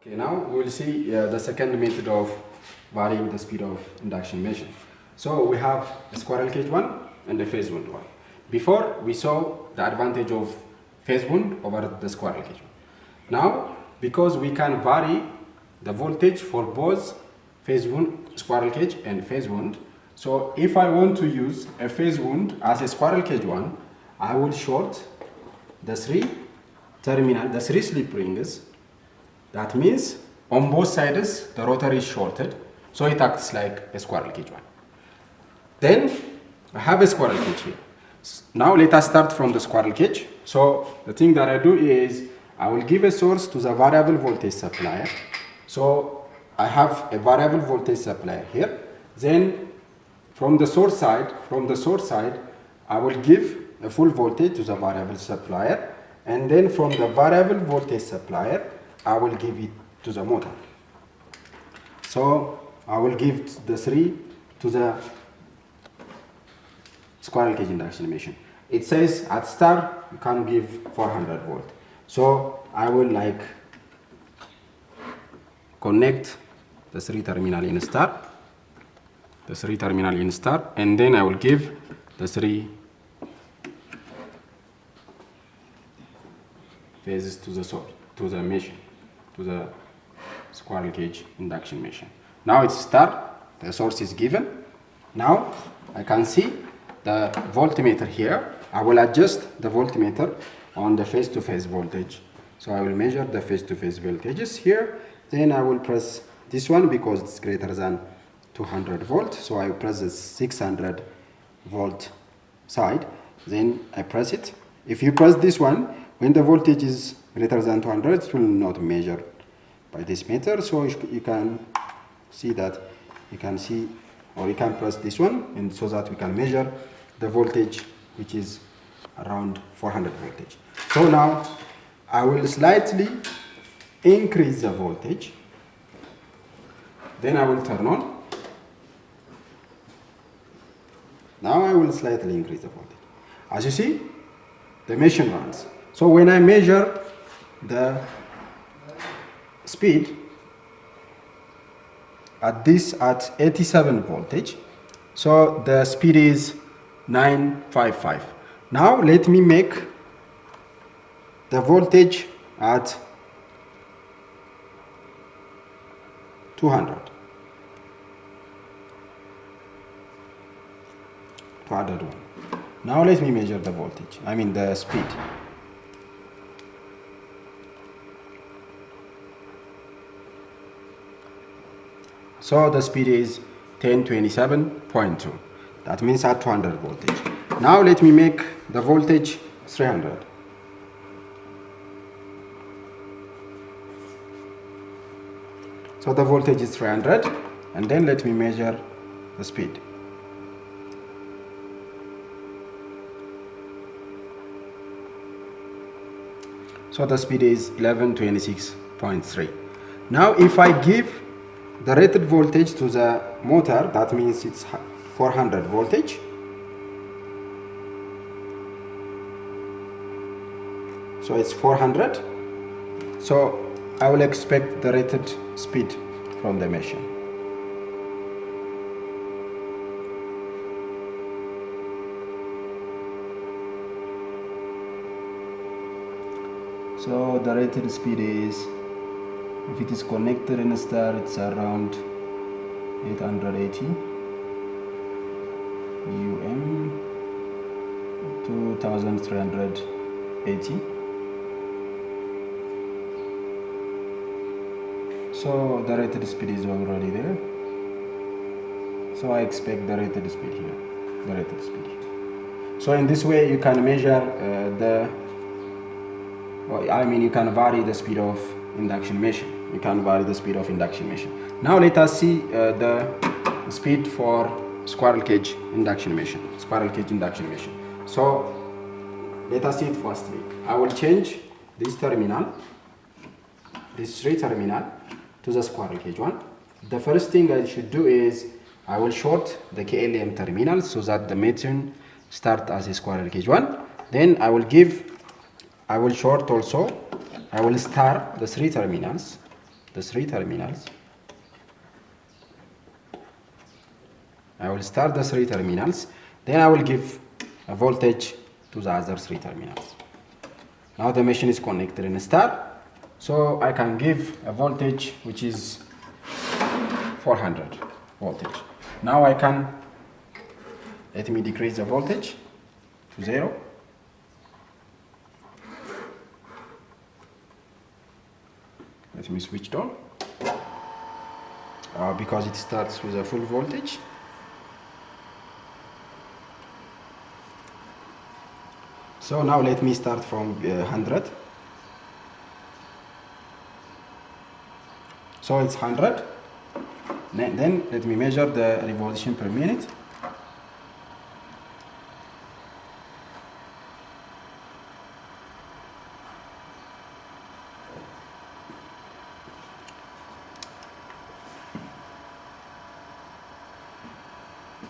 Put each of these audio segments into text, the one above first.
Okay, now we will see uh, the second method of varying the speed of induction machine. So we have a squirrel cage one and a phase wound one. Before we saw the advantage of phase wound over the squirrel cage one. Now, because we can vary the voltage for both phase wound, squirrel cage and phase wound, so if I want to use a phase wound as a squirrel cage one, I will short the three terminal, the three slip rings that means on both sides the rotor is shorted, so it acts like a squirrel cage one. Then I have a squirrel cage here. Now let us start from the squirrel cage. So the thing that I do is I will give a source to the variable voltage supplier. So I have a variable voltage supplier here. Then from the source side, from the source side, I will give a full voltage to the variable supplier. And then from the variable voltage supplier, I will give it to the motor. So I will give the three to the squirrel cage induction machine. It says at start you can give 400 volt. So I will like connect the three terminal in start, the three terminal in start, and then I will give the three phases to the source, to the machine to the squirrel cage induction machine. Now it's start, the source is given. Now I can see the voltmeter here. I will adjust the voltmeter on the phase-to-phase -face voltage. So I will measure the phase-to-phase -face voltages here. Then I will press this one because it's greater than 200 volt. So I press the 600 volt side. Then I press it. If you press this one, when the voltage is greater than 200, it will not measure by this meter. So you can see that you can see or you can press this one and so that we can measure the voltage which is around 400 voltage. So now I will slightly increase the voltage. Then I will turn on. Now I will slightly increase the voltage. As you see, the machine runs. So when I measure the speed at this at 87 voltage, so the speed is 955. Now let me make the voltage at 200. 201. Now let me measure the voltage, I mean the speed. So the speed is 1027.2. That means at 200 voltage. Now let me make the voltage 300. So the voltage is 300 and then let me measure the speed. So the speed is 1126.3. Now if I give the rated voltage to the motor that means it's 400 voltage. So it's 400 so I will expect the rated speed from the machine. So the rated speed is if it is connected in a star it's around 880 um 2380 so the rated speed is already there. So I expect the rated speed here the rated speed. Here so in this way you can measure uh, the well, I mean you can vary the speed of induction machine you can vary the speed of induction machine. Now let us see uh, the speed for squirrel cage induction machine. Squirrel cage induction machine. So let us see it firstly. I will change this terminal, this three terminal to the squirrel cage one. The first thing I should do is I will short the KLM terminal so that the machine start as a squirrel cage one. Then I will give, I will short also, I will start the three terminals the three terminals. I will start the three terminals, then I will give a voltage to the other three terminals. Now the machine is connected in star, so I can give a voltage which is 400 voltage. Now I can, let me decrease the voltage to zero. Let me switch it on. Uh, because it starts with a full voltage. So now let me start from uh, 100. So it's 100. Then let me measure the revolution per minute.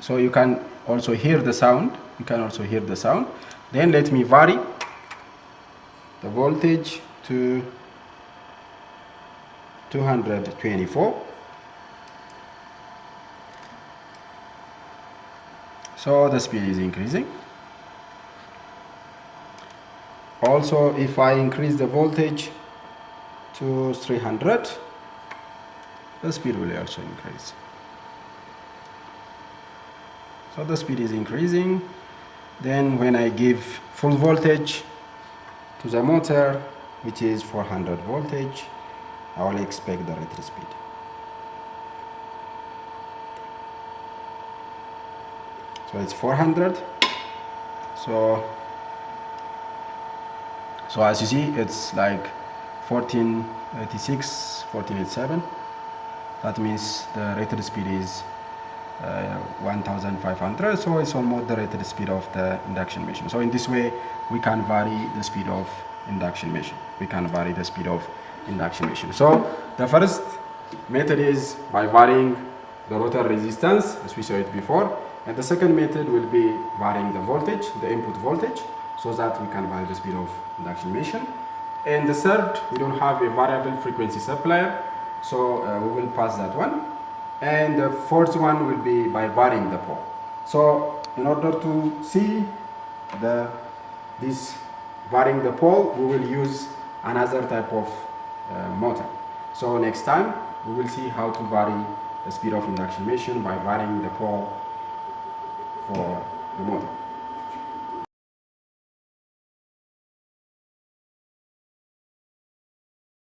So you can also hear the sound. You can also hear the sound. Then let me vary the voltage to 224. So the speed is increasing. Also, if I increase the voltage to 300, the speed will also increase. So the speed is increasing. Then when I give full voltage to the motor, which is 400 voltage, I will expect the rated speed. So it's 400. So, so as you see, it's like 1486, 1487. That means the rated speed is 1500 so it's almost the speed of the induction machine. So in this way we can vary the speed of induction machine. We can vary the speed of induction machine. So the first method is by varying the rotor resistance as we saw it before. And the second method will be varying the voltage the input voltage so that we can vary the speed of induction machine. And the third we don't have a variable frequency supplier so uh, we will pass that one and the fourth one will be by varying the pole. So in order to see the this varying the pole, we will use another type of uh, motor. So next time we will see how to vary the speed of induction machine by varying the pole for the motor.